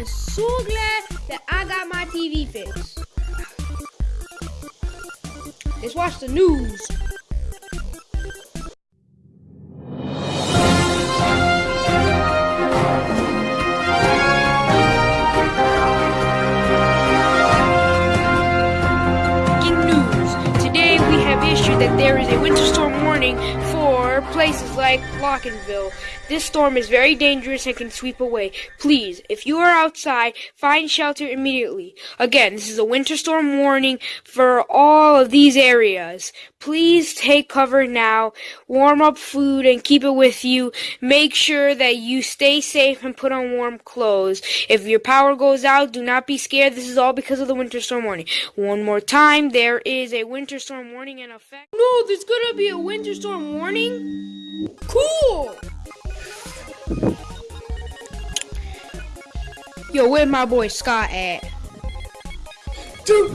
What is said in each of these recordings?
am so glad that I got my TV fixed. Let's watch the news. News. Today we have issued that there is a winter storm warning for places like Lockenville. This storm is very dangerous and can sweep away. Please, if you are outside, find shelter immediately. Again, this is a winter storm warning for all of these areas. Please take cover now, warm up food and keep it with you. Make sure that you stay safe and put on warm clothes. If your power goes out, do not be scared. This is all because of the winter storm warning. One more time, there is a winter storm warning in effect. No, there's gonna be a winter storm warning? Cool! Yo, where's my boy Scott at? Dude,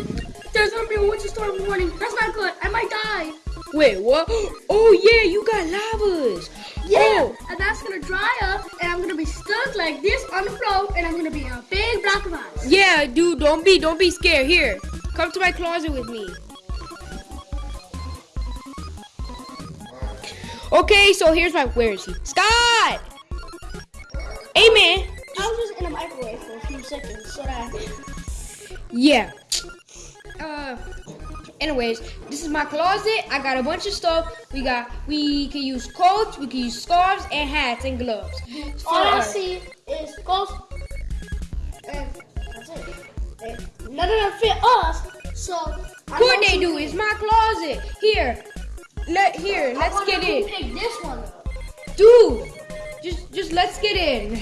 there's gonna be a winter storm warning. That's not good. I might die. Wait, what? Oh yeah, you got lavas. Yeah, Oh, and that's gonna dry up, and I'm gonna be stuck like this on the floor, and I'm gonna be a big block of ice. yeah, dude, don't be, don't be scared. Here, come to my closet with me. Okay, so here's my. Where is he? Scott. Hey man. I was just in a microwave for a few seconds, so that. Yeah. Uh. Anyways, this is my closet. I got a bunch of stuff. We got. We can use coats. We can use scarves and hats and gloves. For All I us. see is coats and that's it. And none of them fit us, so. Could they do? is my closet. Here. Let here. Let's get in. picked this one up. Dude, just just let's get in.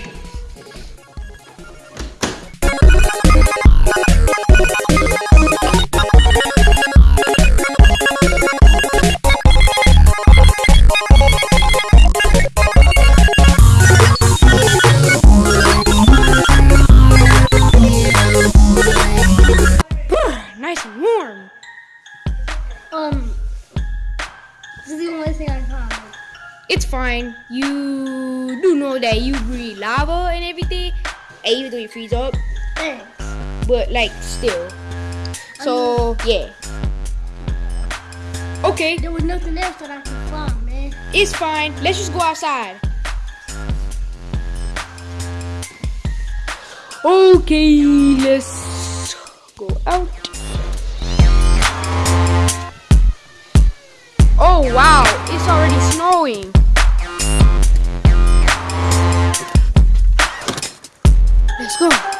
Um, this is the only thing I found. It's fine. You do know that you breathe lava and everything, and even though you freeze up, Thanks. But like still. So uh-huh. yeah. Okay, There was nothing else that I could find, man. it's fine. Let's just go outside. Okay, let's go out. Oh wow, it's already snowing. Let's go.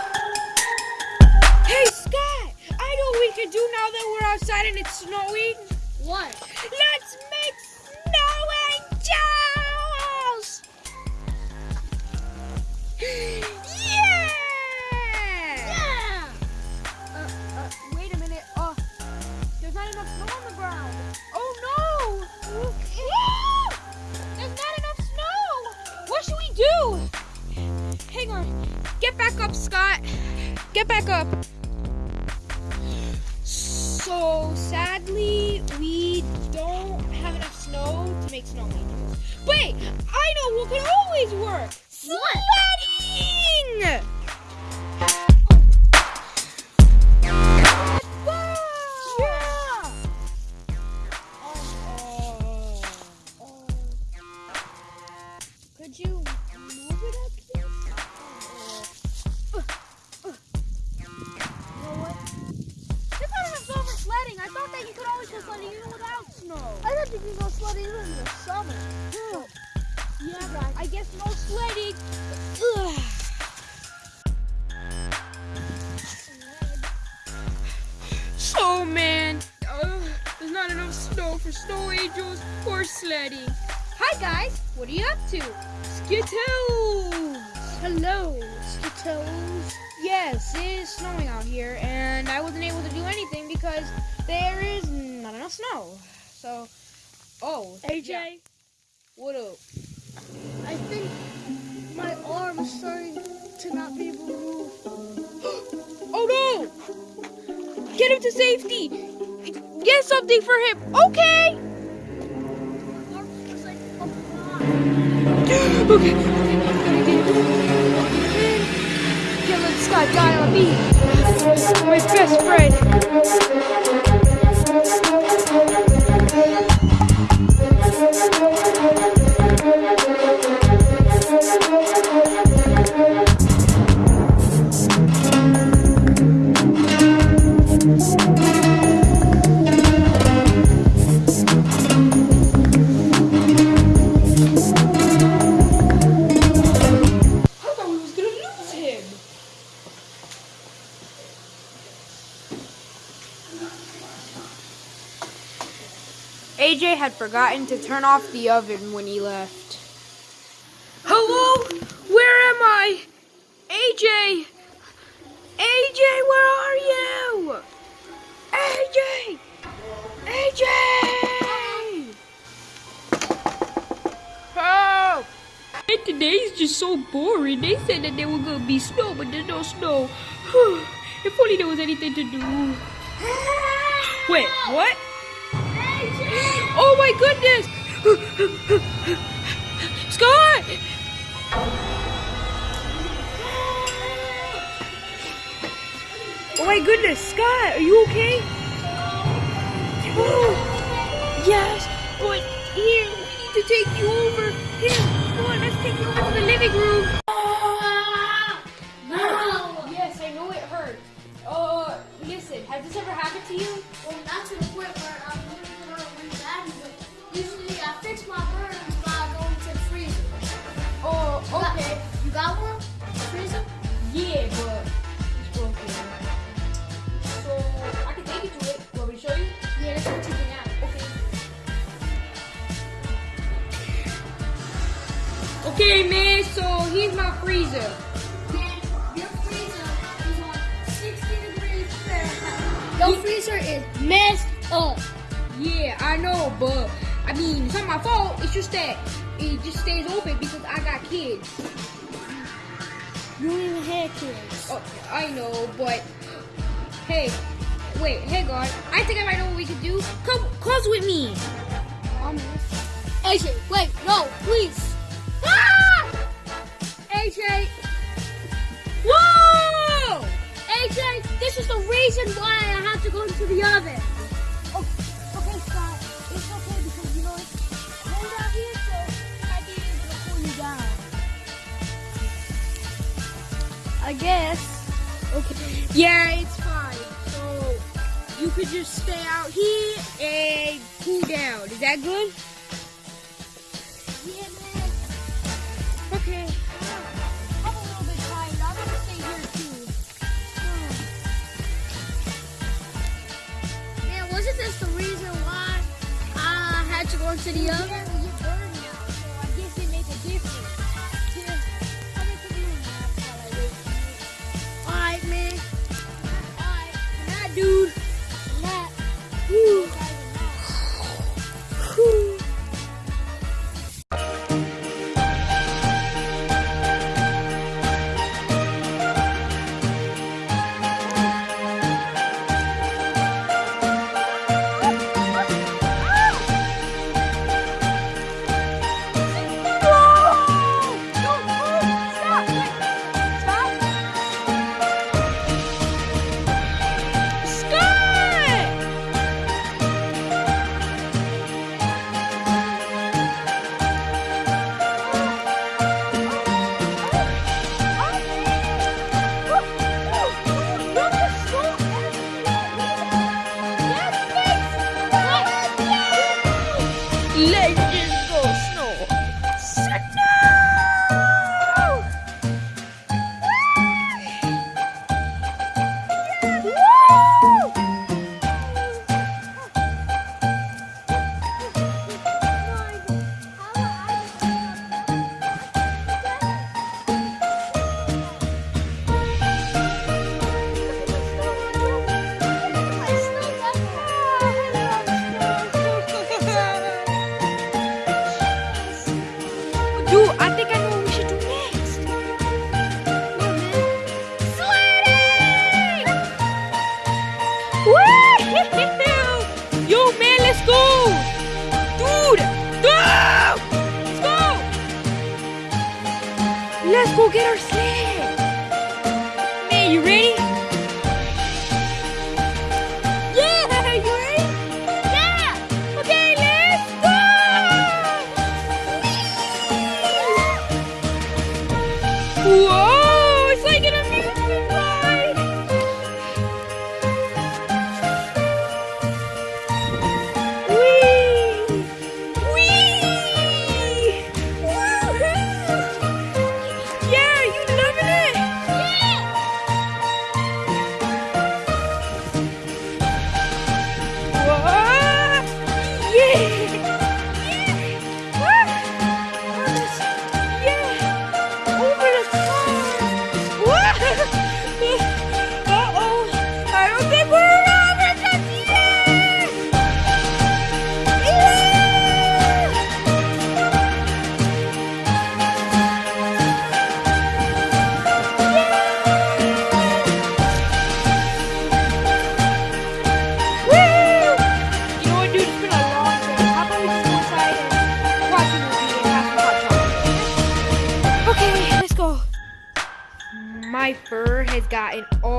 Outside and it's snowing. What? Let's make snow angels! Yeah! Yeah! Uh, uh, wait a minute. Uh, there's not enough snow on the ground. Oh no! Woo! There's not enough snow! What should we do? Hang on. Get back up, Scott. Get back up. Make snow angels. Wait, I know what could always work. What? Sledding! Yeah! So, man, uh, there's not enough snow for snow angels or sledding. Hi, guys. What are you up to? Skittles. Hello, Skittles. Yes, it is snowing out here, and I wasn't able to do anything because there is not enough snow. So, oh, AJ, yeah. What up? I think my arm is starting to not be able to move. Oh no! Get him to safety! Get something for him! Okay! Okay, okay, gotta get him. Let's Scott, guy on me. My best friend. AJ had forgotten to turn off the oven when he left. Hello? Where am I? AJ! AJ, where are you? AJ! AJ! Help! And today's just so boring. They said that there was gonna be snow, but there's no snow. if only there was anything to do. Wait, what? Oh my goodness! Scott! Oh my goodness, Scott, are you okay? Oh, yes, but here, we need to take you over. Here, come on, let's take you over to the living room. No. Yes, I know it hurt. Uh, listen, has this ever happened to you? Well, not to the point where okay. You got one? Freezer? Yeah, but it's broken. So I can take you to it. Want me to show you? Yeah, that's what you can have. Okay. Okay, man. So here's my freezer. Man, your freezer is on 60 degrees Fahrenheit. Your freezer is messed up. Yeah, I know, but I mean, it's not my fault. It's just that it just stays open because I got kids. You don't even have kids. Oh, I know, but hey, wait, hey, God, I think I might know what we could do. Come, close with me. AJ, wait, no, please. Ah! AJ. Whoa! AJ, this is the reason why I have to go into the oven. I guess. Okay. Yeah, it's fine. So you could just stay out here and cool down. Is that good? Yeah, man. Okay. I'm a little bit tired. I'm gonna stay here too. Man, wasn't this the reason why I had to go into the oven? Snow! Woo! Man, let's go! Dude! Let's go! Let's go get our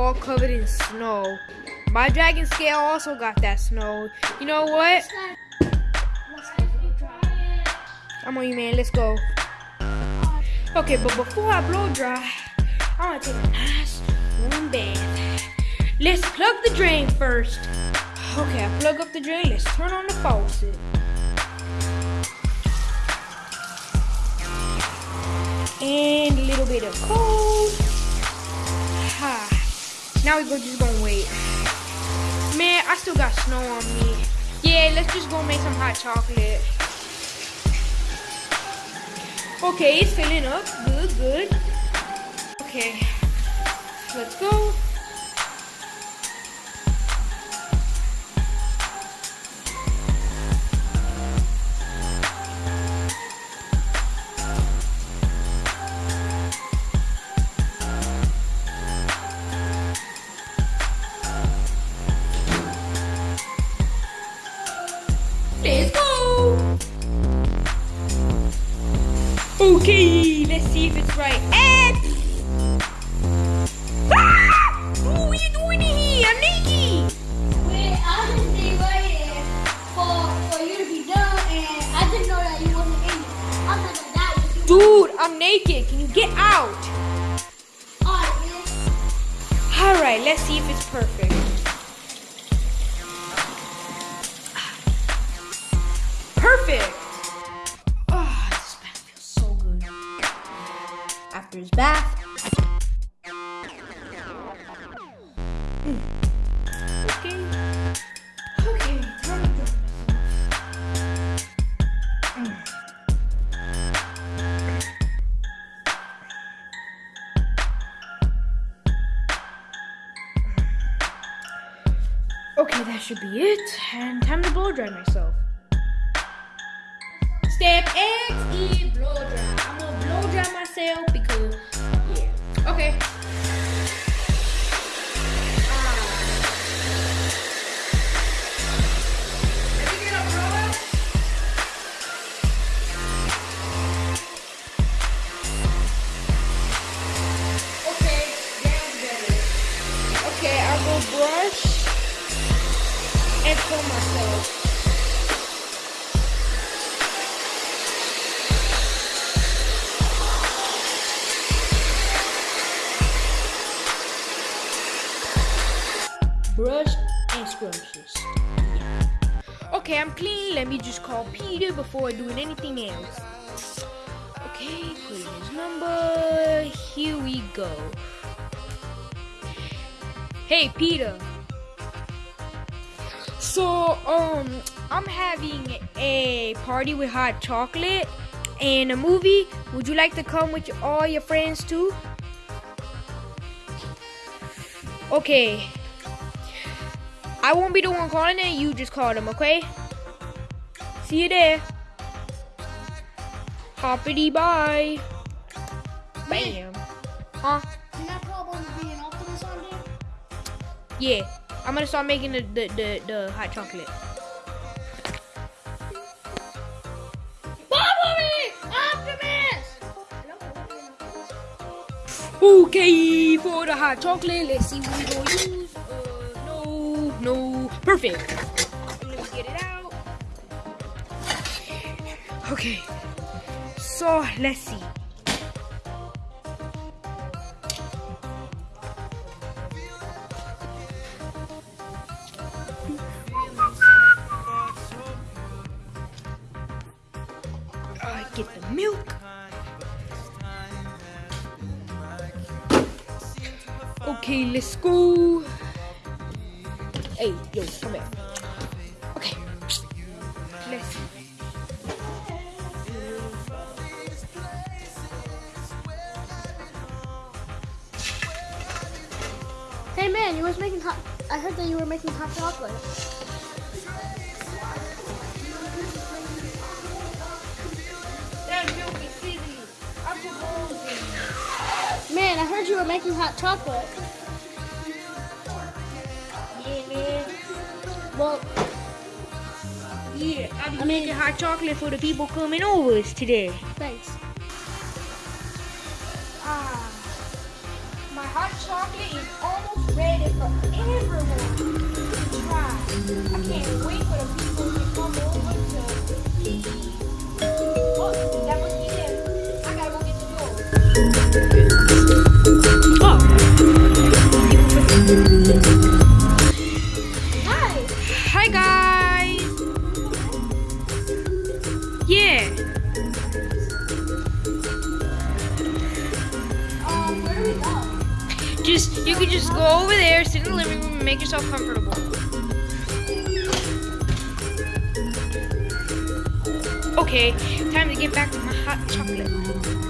all covered in snow. My dragon scale also got that snow. You know what? I'm on you, man. Let's go. Okay, but before I blow dry, I want to take a nice warm bath. Let's plug the drain first. Okay, I plug up the drain. Let's turn on the faucet. And a little bit of cold. Now we go just gonna wait. Man, I still got snow on me. Yeah, let's just go make some hot chocolate. Okay, it's filling up. Good, good. Okay. Let's go. Let's see if it's right. And ah! Ooh, what you doing in here, I'm naked. Wait, I was just here for, for you to be done, and I didn't know that you wasn't in there. I thought that that was you. Dude, I'm naked. Can you get out? Alright, man. All right, let's see if it's perfect. Perfect. Bath. Okay. Okay. Okay, that should be it. And time to blow dry myself. Okay, I'm clean. Let me just call Peter before doing anything else. Okay, put his number. Here we go. Hey, Peter. So, um, I'm having a party with hot chocolate and a movie. Would you like to come with all your friends too? Okay. I won't be the one calling it. You just call them, okay? See you there. Hoppity bye. Bam. Huh? You're not probably being Optimus on there? Yeah. I'm gonna start making the the, the, the hot chocolate. Okay, for the hot chocolate, let's see what no, perfect. Let me get it out. Okay, so let's see. I get the milk. Okay, let's go. You were making hot chocolate. Yeah, man. Well, Yeah, I'm I mean- making hot chocolate for the people coming over today. thanks. Ah, my hot chocolate is almost ready for everyone to try. I can't wait for the people to come over to. Oh, Hi. Hi guys. Yeah. Um, where do we go? Just you can just go over there, sit in the living room, and make yourself comfortable. Okay, time to get back to my hot chocolate.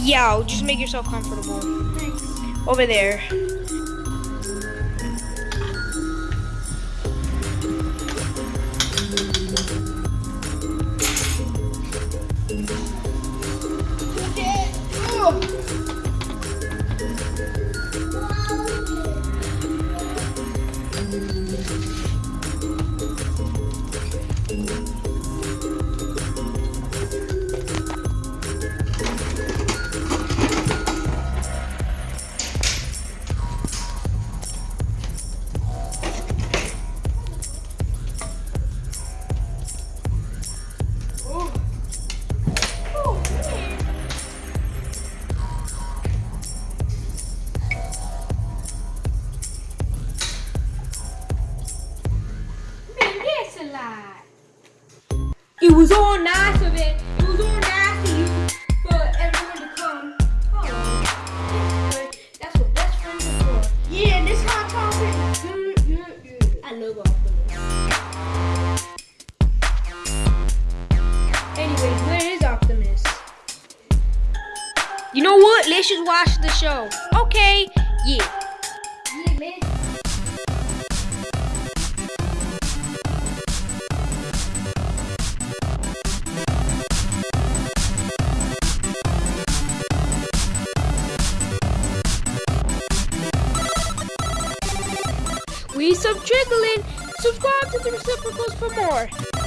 Yeah, just make yourself comfortable. Over there. You know what? Let's just watch the show. Okay, yeah. We some trickling. Subscribe to the reciprocals for more.